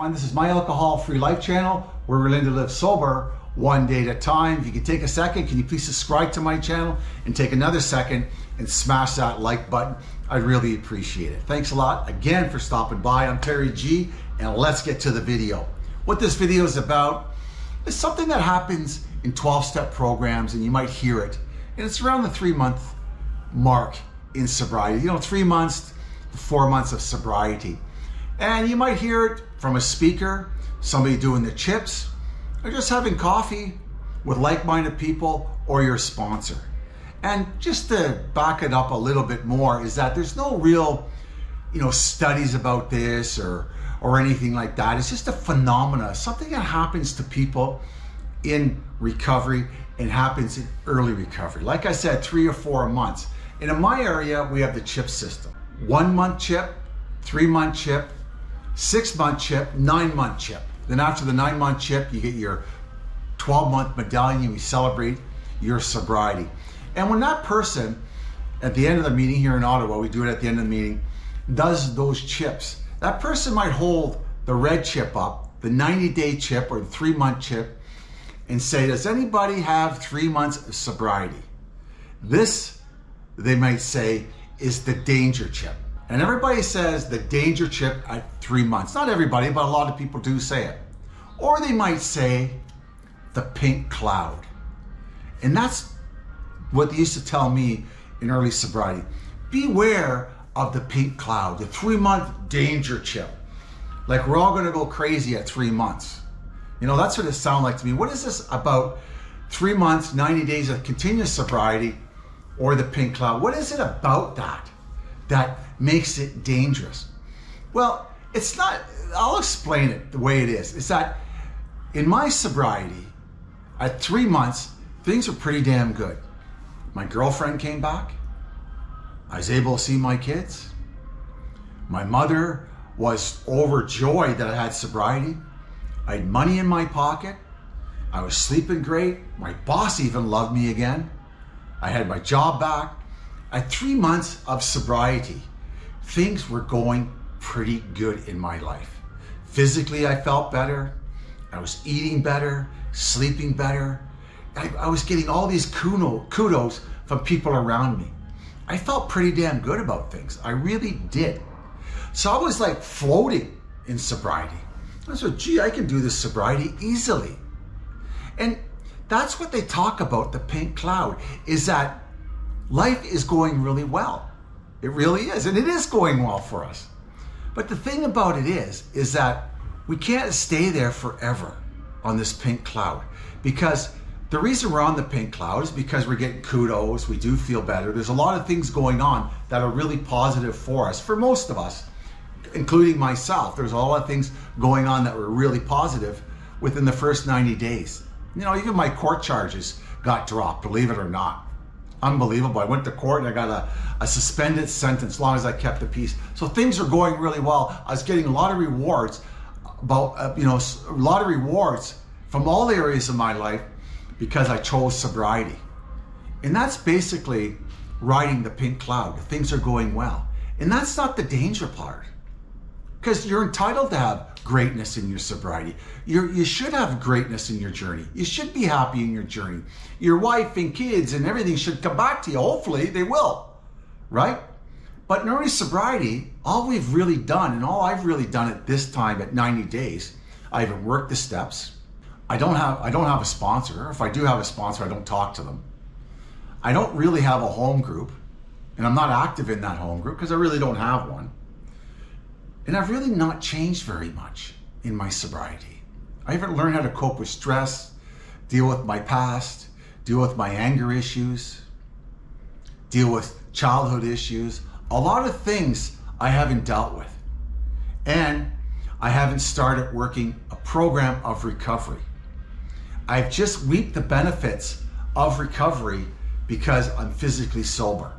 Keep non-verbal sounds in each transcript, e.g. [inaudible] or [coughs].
everyone. This is my alcohol-free life channel where we're learning to live sober one day at a time. If you could take a second, can you please subscribe to my channel and take another second and smash that like button? I'd really appreciate it. Thanks a lot again for stopping by. I'm Terry G and let's get to the video. What this video is about is something that happens in 12-step programs and you might hear it. And it's around the three month mark in sobriety. You know, three months, four months of sobriety. And you might hear it from a speaker, somebody doing the chips, or just having coffee with like-minded people or your sponsor. And just to back it up a little bit more is that there's no real, you know, studies about this or or anything like that. It's just a phenomena, something that happens to people in recovery and happens in early recovery. Like I said, three or four months. And in my area, we have the chip system. One month chip, three month chip, six month chip, nine month chip. Then after the nine month chip, you get your 12 month medallion we celebrate your sobriety. And when that person at the end of the meeting here in Ottawa, we do it at the end of the meeting, does those chips, that person might hold the red chip up, the 90 day chip or the three month chip, and say, does anybody have three months of sobriety? This, they might say, is the danger chip. And everybody says the danger chip at three months. Not everybody, but a lot of people do say it. Or they might say the pink cloud. And that's what they used to tell me in early sobriety. Beware of the pink cloud, the three month danger chip. Like we're all gonna go crazy at three months. You know, that's what it sounded like to me. What is this about three months, 90 days of continuous sobriety or the pink cloud? What is it about that? that makes it dangerous? Well, it's not, I'll explain it the way it is. It's that in my sobriety, at three months, things were pretty damn good. My girlfriend came back. I was able to see my kids. My mother was overjoyed that I had sobriety. I had money in my pocket. I was sleeping great. My boss even loved me again. I had my job back. At three months of sobriety, things were going pretty good in my life. Physically, I felt better. I was eating better, sleeping better. I, I was getting all these kudos from people around me. I felt pretty damn good about things. I really did. So I was like floating in sobriety. I said, gee, I can do this sobriety easily. And that's what they talk about, the pink cloud, is that life is going really well. It really is, and it is going well for us. But the thing about it is, is that we can't stay there forever on this pink cloud because the reason we're on the pink cloud is because we're getting kudos, we do feel better. There's a lot of things going on that are really positive for us, for most of us, including myself. There's a lot of things going on that were really positive within the first 90 days. You know, even my court charges got dropped, believe it or not unbelievable. I went to court and I got a, a suspended sentence as long as I kept the peace. So things are going really well. I was getting a lot of rewards about, uh, you know, a lot of rewards from all areas of my life because I chose sobriety. And that's basically riding the pink cloud. Things are going well. And that's not the danger part because you're entitled to have greatness in your sobriety. you you should have greatness in your journey. You should be happy in your journey. Your wife and kids and everything should come back to you. Hopefully they will, right? But in early sobriety, all we've really done, and all I've really done at this time at 90 days, I haven't worked the steps. I don't have I don't have a sponsor. If I do have a sponsor, I don't talk to them. I don't really have a home group, and I'm not active in that home group because I really don't have one. And I've really not changed very much in my sobriety. I haven't learned how to cope with stress, deal with my past, deal with my anger issues, deal with childhood issues, a lot of things I haven't dealt with. And I haven't started working a program of recovery. I've just reaped the benefits of recovery because I'm physically sober.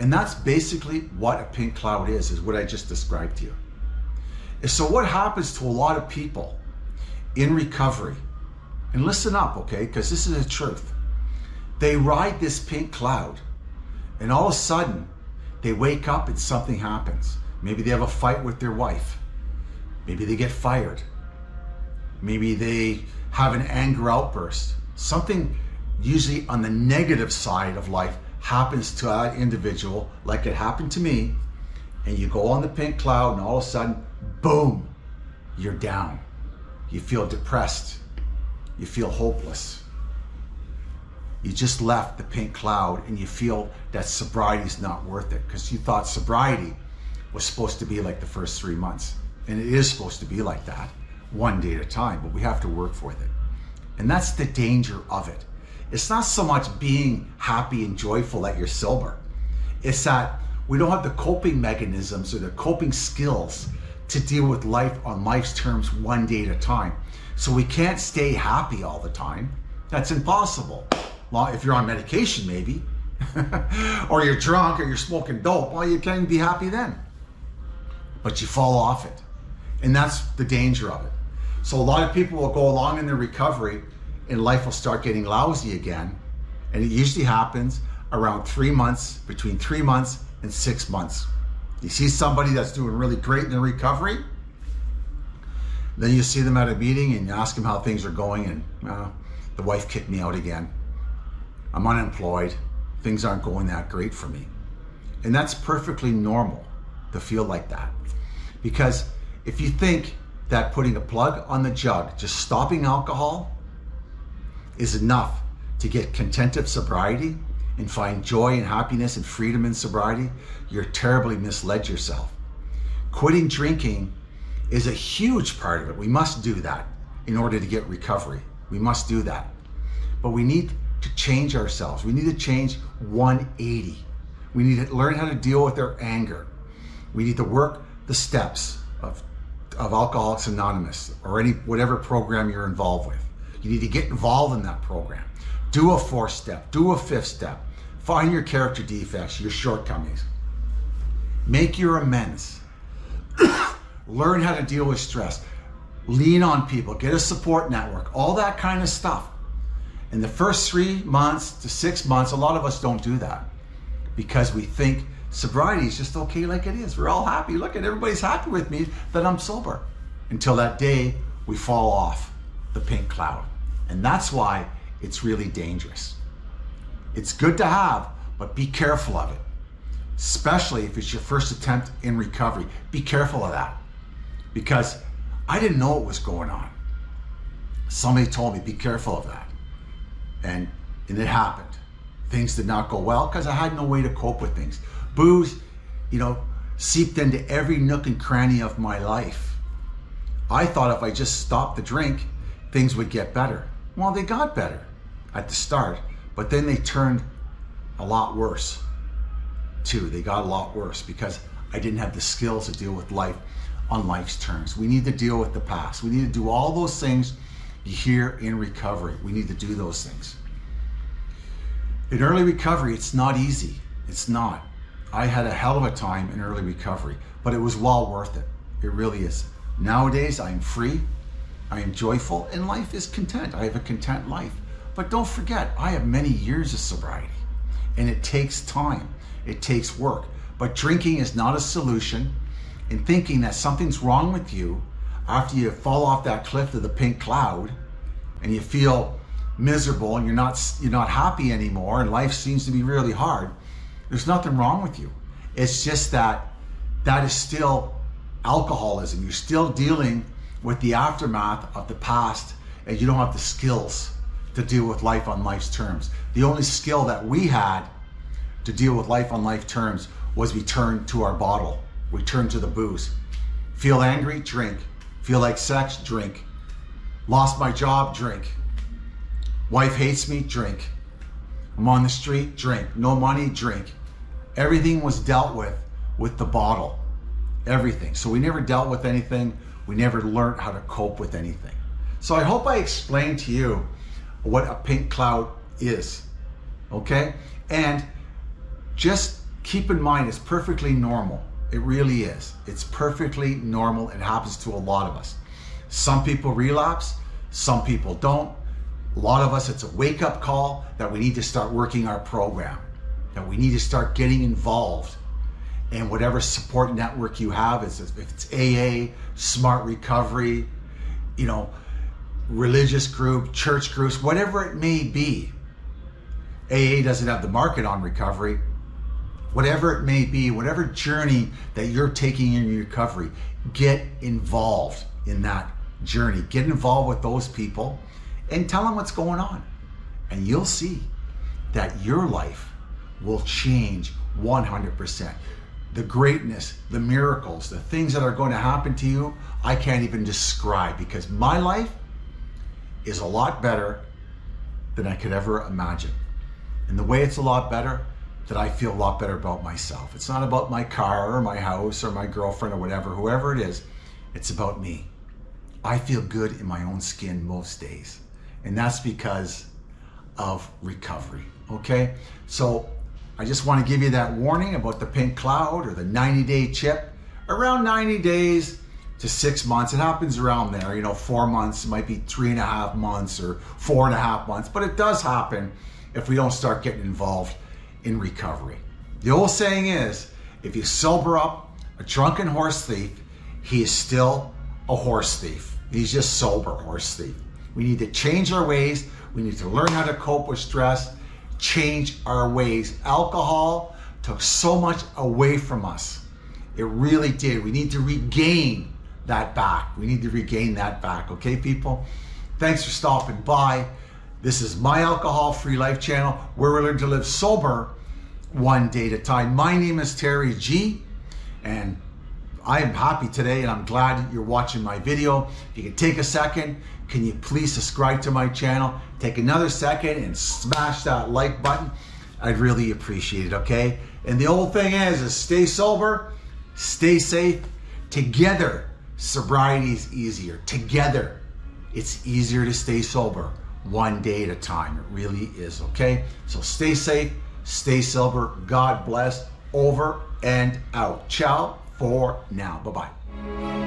And that's basically what a pink cloud is, is what I just described to you. And so what happens to a lot of people in recovery, and listen up, okay, because this is the truth. They ride this pink cloud and all of a sudden they wake up and something happens. Maybe they have a fight with their wife. Maybe they get fired. Maybe they have an anger outburst. Something usually on the negative side of life happens to that individual, like it happened to me, and you go on the pink cloud and all of a sudden, boom, you're down. You feel depressed. You feel hopeless. You just left the pink cloud and you feel that sobriety is not worth it because you thought sobriety was supposed to be like the first three months. And it is supposed to be like that, one day at a time, but we have to work for it. And that's the danger of it. It's not so much being happy and joyful that you're sober. It's that we don't have the coping mechanisms or the coping skills to deal with life on life's terms one day at a time. So we can't stay happy all the time. That's impossible. Well, if you're on medication, maybe, [laughs] or you're drunk or you're smoking dope, well, you can't be happy then. But you fall off it. And that's the danger of it. So a lot of people will go along in their recovery and life will start getting lousy again. And it usually happens around three months, between three months and six months. You see somebody that's doing really great in the recovery, then you see them at a meeting and you ask them how things are going and uh, the wife kicked me out again. I'm unemployed. Things aren't going that great for me. And that's perfectly normal to feel like that. Because if you think that putting a plug on the jug, just stopping alcohol, is enough to get content of sobriety and find joy and happiness and freedom in sobriety, you're terribly misled yourself. Quitting drinking is a huge part of it. We must do that in order to get recovery. We must do that. But we need to change ourselves. We need to change 180. We need to learn how to deal with our anger. We need to work the steps of, of Alcoholics Anonymous or any whatever program you're involved with. You need to get involved in that program. Do a fourth step, do a fifth step. Find your character defects, your shortcomings. Make your amends. [coughs] Learn how to deal with stress. Lean on people, get a support network, all that kind of stuff. In the first three months to six months, a lot of us don't do that because we think sobriety is just okay like it is. We're all happy. Look at everybody's happy with me that I'm sober. Until that day we fall off the pink cloud. And that's why it's really dangerous. It's good to have, but be careful of it. Especially if it's your first attempt in recovery. Be careful of that. Because I didn't know what was going on. Somebody told me, be careful of that. And, and it happened. Things did not go well because I had no way to cope with things. Booze, you know, seeped into every nook and cranny of my life. I thought if I just stopped the drink, things would get better. Well, they got better at the start, but then they turned a lot worse too. They got a lot worse because I didn't have the skills to deal with life on life's terms. We need to deal with the past. We need to do all those things you hear in recovery. We need to do those things. In early recovery, it's not easy. It's not. I had a hell of a time in early recovery, but it was well worth it. It really is. Nowadays, I'm free. I am joyful and life is content. I have a content life. But don't forget, I have many years of sobriety and it takes time. It takes work. But drinking is not a solution and thinking that something's wrong with you after you fall off that cliff of the pink cloud and you feel miserable and you're not you're not happy anymore and life seems to be really hard there's nothing wrong with you it's just that that is still alcoholism you're still dealing with the aftermath of the past and you don't have the skills to deal with life on life's terms. The only skill that we had to deal with life on life terms was we turned to our bottle. We turned to the booze. Feel angry? Drink. Feel like sex? Drink. Lost my job? Drink. Wife hates me? Drink. I'm on the street? Drink. No money? Drink. Everything was dealt with with the bottle. Everything. So we never dealt with anything we never learned how to cope with anything. So I hope I explained to you what a pink cloud is, okay? And just keep in mind, it's perfectly normal. It really is. It's perfectly normal. It happens to a lot of us. Some people relapse, some people don't. A lot of us, it's a wake up call that we need to start working our program, that we need to start getting involved and whatever support network you have, is if it's AA, Smart Recovery, you know, religious group, church groups, whatever it may be. AA doesn't have the market on recovery. Whatever it may be, whatever journey that you're taking in your recovery, get involved in that journey. Get involved with those people and tell them what's going on. And you'll see that your life will change 100%. The greatness, the miracles, the things that are going to happen to you, I can't even describe because my life is a lot better than I could ever imagine. And the way it's a lot better, that I feel a lot better about myself. It's not about my car or my house or my girlfriend or whatever, whoever it is. It's about me. I feel good in my own skin most days. And that's because of recovery. Okay? So I just want to give you that warning about the pink cloud or the 90 day chip. Around 90 days to six months. It happens around there. You know, four months, might be three and a half months or four and a half months, but it does happen if we don't start getting involved in recovery. The old saying is, if you sober up a drunken horse thief, he is still a horse thief. He's just sober horse thief. We need to change our ways. We need to learn how to cope with stress, change our ways. Alcohol took so much away from us. It really did. We need to regain that back. We need to regain that back. Okay, people? Thanks for stopping by. This is my alcohol free life channel where we learn to live sober one day at a time. My name is Terry G and I am happy today and I'm glad you're watching my video. If you can take a second, can you please subscribe to my channel? Take another second and smash that like button. I'd really appreciate it, okay? And the old thing is, is stay sober, stay safe. Together, sobriety is easier. Together, it's easier to stay sober one day at a time. It really is, okay? So stay safe, stay sober. God bless. Over and out. Ciao for now. Bye bye.